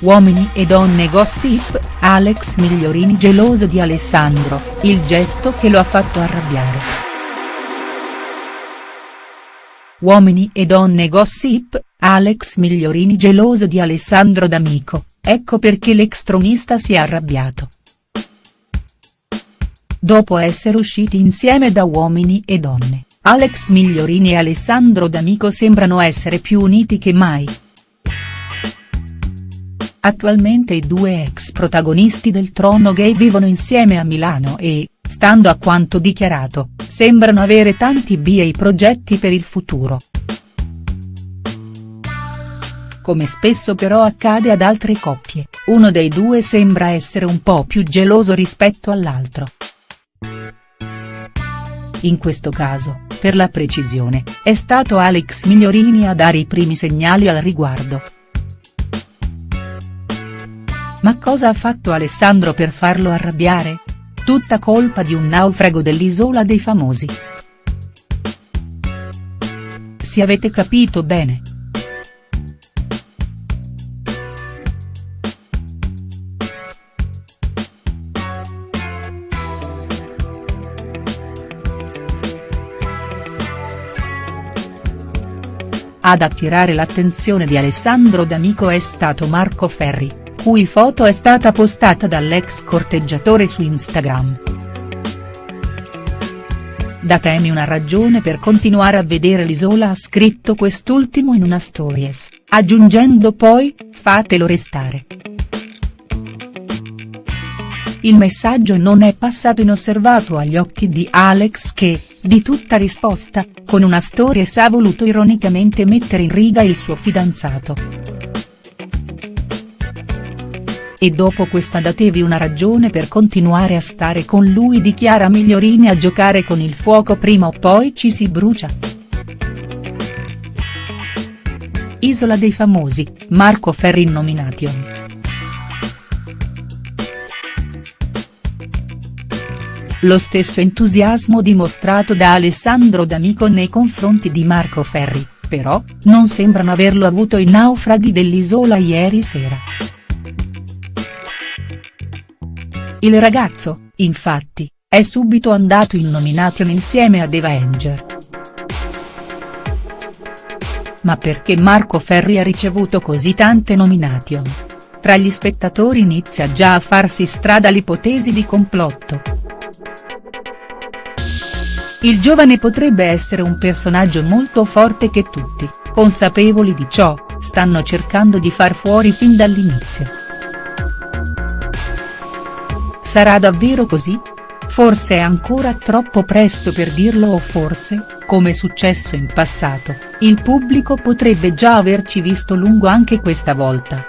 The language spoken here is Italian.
Uomini e donne gossip, Alex Migliorini geloso di Alessandro, il gesto che lo ha fatto arrabbiare. Uomini e donne gossip, Alex Migliorini geloso di Alessandro D'Amico, ecco perché l'ex tronista si è arrabbiato. Dopo essere usciti insieme da Uomini e donne, Alex Migliorini e Alessandro D'Amico sembrano essere più uniti che mai. Attualmente i due ex protagonisti del trono gay vivono insieme a Milano e, stando a quanto dichiarato, sembrano avere tanti bei progetti per il futuro. Come spesso però accade ad altre coppie, uno dei due sembra essere un po' più geloso rispetto all'altro. In questo caso, per la precisione, è stato Alex Migliorini a dare i primi segnali al riguardo. Ma cosa ha fatto Alessandro per farlo arrabbiare? Tutta colpa di un naufrago dell'Isola dei Famosi. Se avete capito bene. Ad attirare l'attenzione di Alessandro D'Amico è stato Marco Ferri cui foto è stata postata dall'ex corteggiatore su Instagram. Datemi una ragione per continuare a vedere l'isola ha scritto quest'ultimo in una stories, aggiungendo poi, fatelo restare. Il messaggio non è passato inosservato agli occhi di Alex che, di tutta risposta, con una stories ha voluto ironicamente mettere in riga il suo fidanzato. E dopo questa datevi una ragione per continuare a stare con lui dichiara Migliorini a giocare con il fuoco prima o poi ci si brucia. Isola dei famosi, Marco Ferri in nomination. Lo stesso entusiasmo dimostrato da Alessandro D'Amico nei confronti di Marco Ferri, però, non sembrano averlo avuto i naufraghi dell'isola ieri sera. Il ragazzo, infatti, è subito andato in nomination insieme ad Eva Enger. Ma perché Marco Ferri ha ricevuto così tante nomination? Tra gli spettatori inizia già a farsi strada l'ipotesi di complotto. Il giovane potrebbe essere un personaggio molto forte che tutti, consapevoli di ciò, stanno cercando di far fuori fin dall'inizio. Sarà davvero così? Forse è ancora troppo presto per dirlo o forse, come successo in passato, il pubblico potrebbe già averci visto lungo anche questa volta.